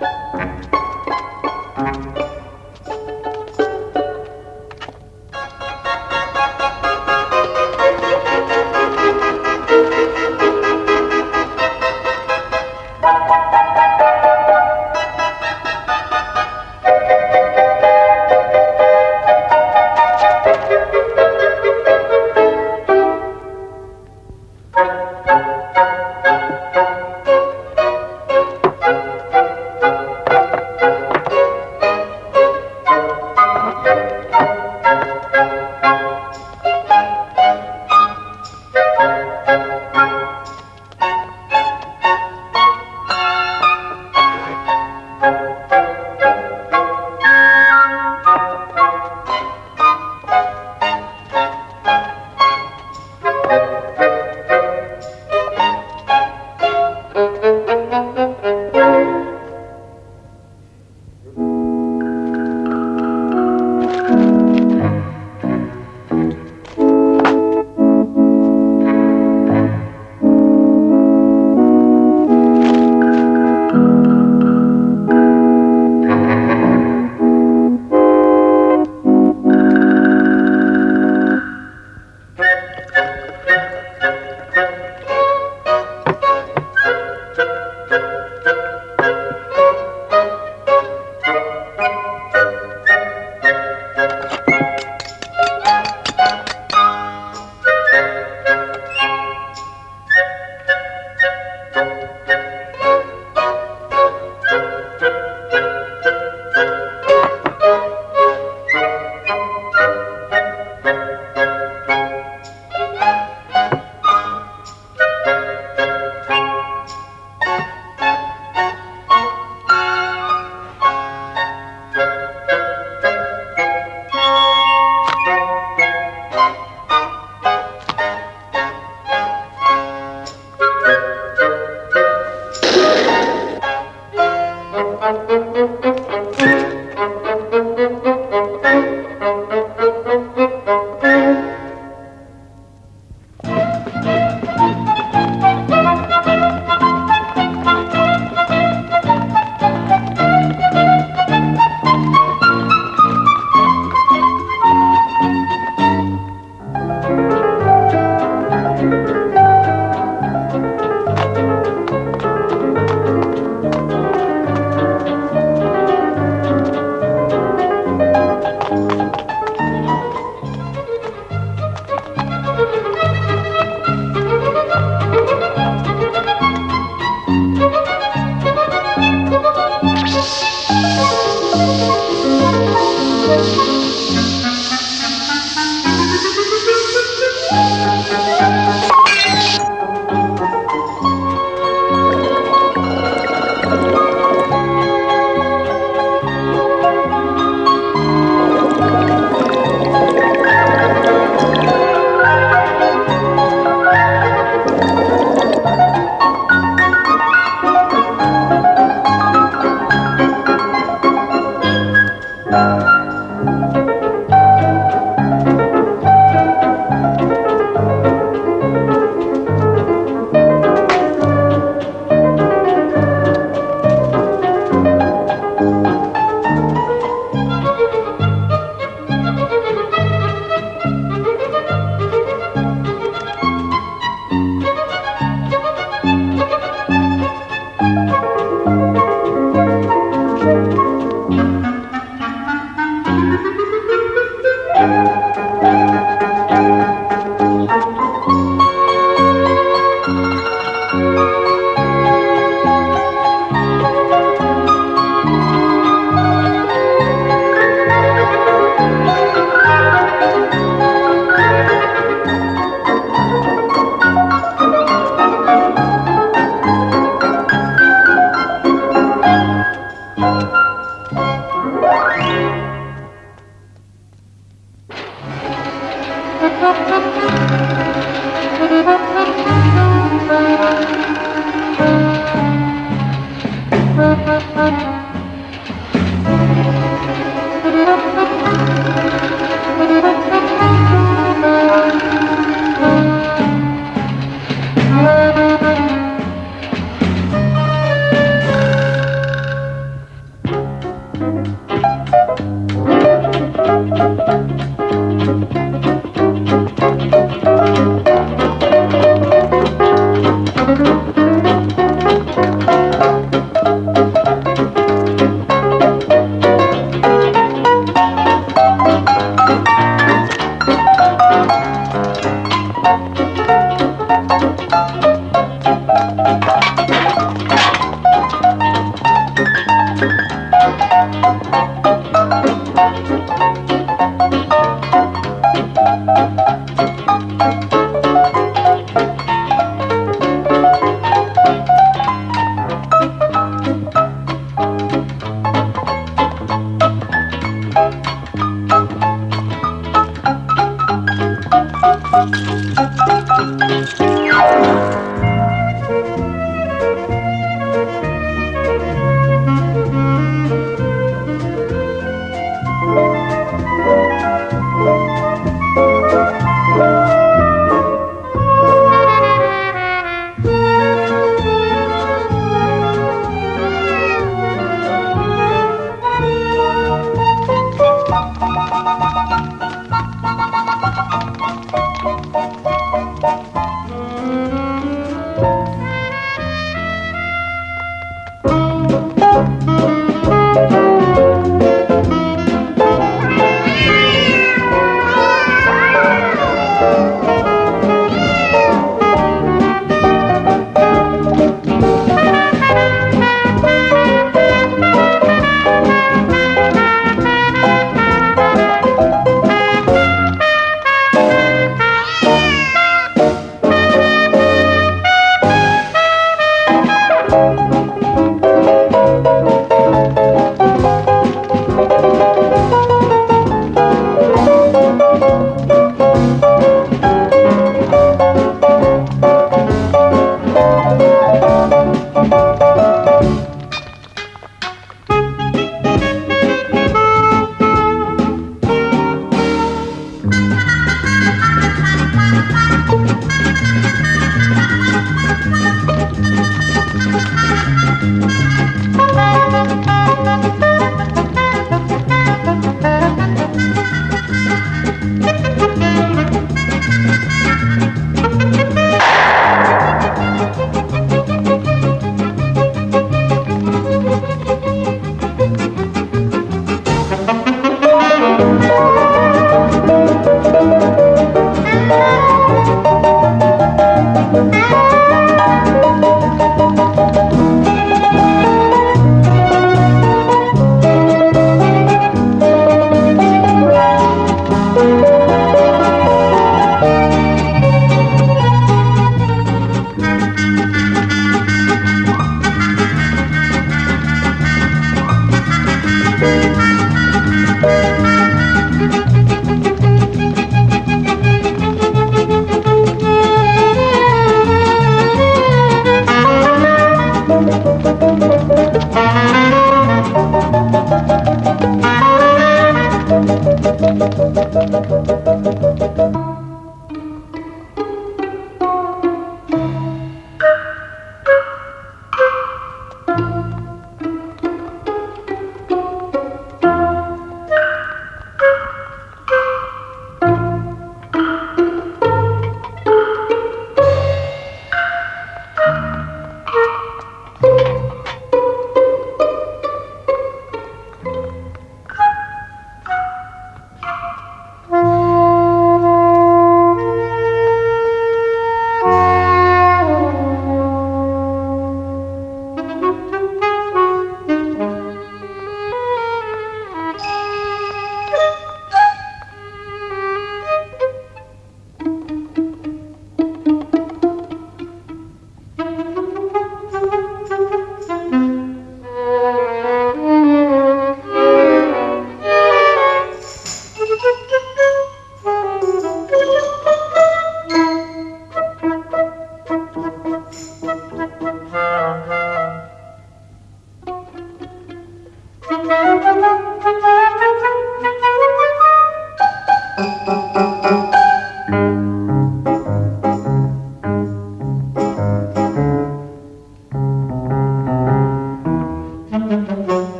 Thank